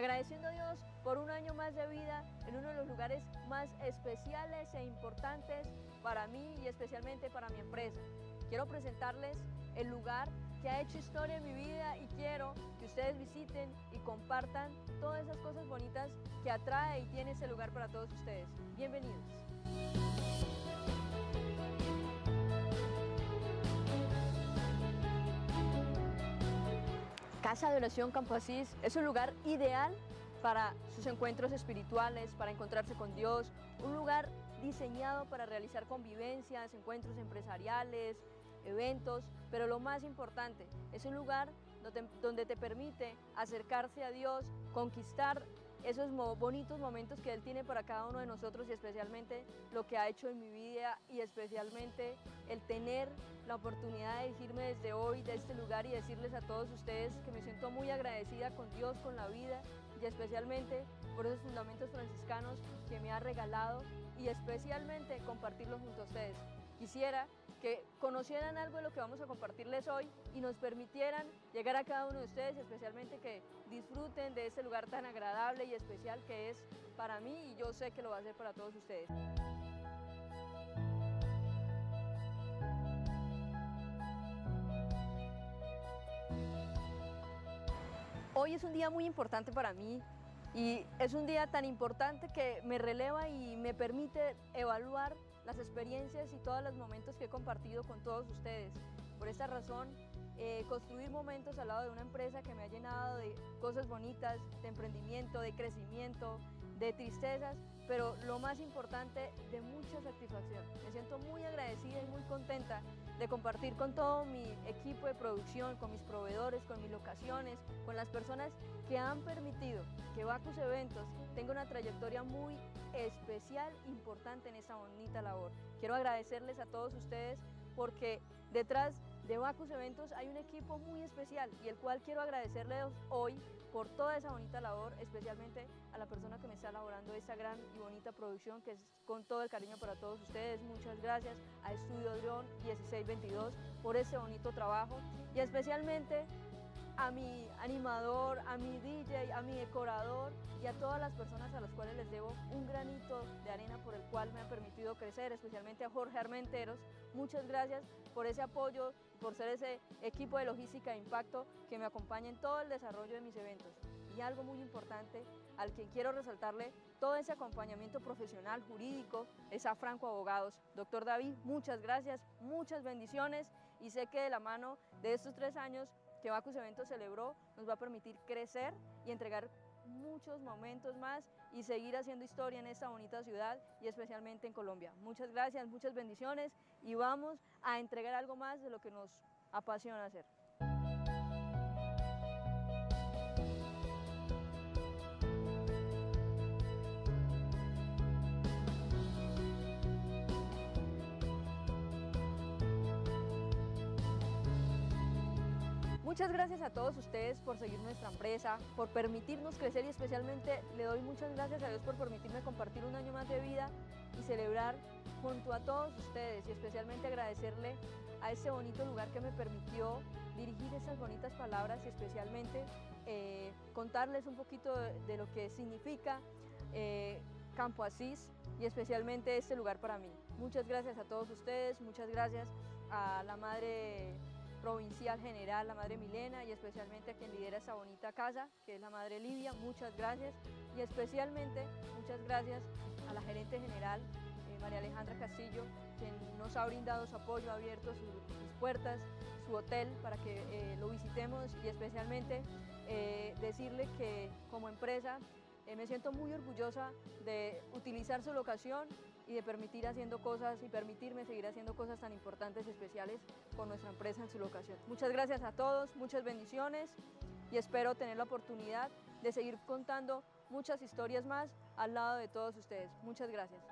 agradeciendo a Dios por un año más de vida en uno de los lugares más especiales e importantes para mí y especialmente para mi empresa. Quiero presentarles el lugar que ha hecho historia en mi vida y quiero que ustedes visiten y compartan todas esas cosas bonitas que atrae y tiene ese lugar para todos ustedes. Bienvenidos. Casa de Oración Campo Asís es un lugar ideal para sus encuentros espirituales, para encontrarse con Dios, un lugar diseñado para realizar convivencias, encuentros empresariales, eventos, pero lo más importante, es un lugar donde, te permite acercarse a Dios, conquistar esos bonitos momentos que Él tiene para cada uno de nosotros y especialmente lo que ha hecho en mi vida y especialmente el tener la oportunidad de dirigirme desde hoy de este lugar y decirles a todos ustedes que me siento muy agradecida con Dios, con la vida y especialmente por esos fundamentos franciscanos que me ha regalado y especialmente compartirlos junto a ustedes. Quisiera que conocieran algo de lo que vamos a compartirles hoy y nos permitieran llegar a cada uno de ustedes, especialmente que disfruten de este lugar tan agradable y especial que es para mí y yo sé que lo va a ser para todos ustedes. Hoy es un día muy importante para mí y es un día tan importante que me releva y me permite evaluar las experiencias y todos los momentos que he compartido con todos ustedes. Por esta razón, eh, construir momentos al lado de una empresa que me ha llenado de cosas bonitas, de emprendimiento, de crecimiento, de tristezas, pero lo más importante, de mucha satisfacción. Me siento muy agradecida y muy contenta de compartir con todo mi equipo de producción, con mis proveedores, con mis locaciones, con las personas que han permitido que Bacus Eventos tenga una trayectoria muy especial, importante en esta bonita labor. Quiero agradecerles a todos ustedes porque detrás de Bacus Eventos hay un equipo muy especial y el cual quiero agradecerles hoy por toda esa bonita labor, especialmente a la persona que me está elaborando esta gran y bonita producción que es con todo el cariño para todos ustedes. Muchas gracias a Estudio Drone 1622 por ese bonito trabajo y especialmente a mi animador, a mi DJ, a mi decorador y a todas las personas a las cuales les debo un granito de arena por el cual me ha permitido crecer, especialmente a Jorge Armenteros. Muchas gracias por ese apoyo, por ser ese equipo de logística de impacto que me acompaña en todo el desarrollo de mis eventos. Y algo muy importante, al que quiero resaltarle todo ese acompañamiento profesional, jurídico, es a Franco Abogados. Doctor David, muchas gracias, muchas bendiciones y sé que de la mano de estos tres años que Bacus Eventos celebró nos va a permitir crecer y entregar muchos momentos más y seguir haciendo historia en esta bonita ciudad y especialmente en Colombia. Muchas gracias, muchas bendiciones y vamos a entregar algo más de lo que nos apasiona hacer. Muchas gracias a todos ustedes por seguir nuestra empresa, por permitirnos crecer y especialmente le doy muchas gracias a Dios por permitirme compartir un año más de vida y celebrar junto a todos ustedes y especialmente agradecerle a este bonito lugar que me permitió dirigir esas bonitas palabras y especialmente eh, contarles un poquito de, lo que significa eh, Campo Asís y especialmente este lugar para mí. Muchas gracias a todos ustedes, muchas gracias a la Madre provincial general, la Madre Milena y especialmente a quien lidera esa bonita casa, que es la Madre Livia, muchas gracias. Y especialmente muchas gracias a la gerente general, eh, María Alejandra Castillo, quien nos ha brindado su apoyo, ha abierto sus, puertas, su hotel para que eh, lo visitemos. Y especialmente eh, decirle que como empresa me siento muy orgullosa de utilizar su locación y de permitir haciendo cosas y permitirme seguir haciendo cosas tan importantes y especiales con nuestra empresa en su locación. Muchas gracias a todos, muchas bendiciones y espero tener la oportunidad de seguir contando muchas historias más al lado de todos ustedes. Muchas gracias.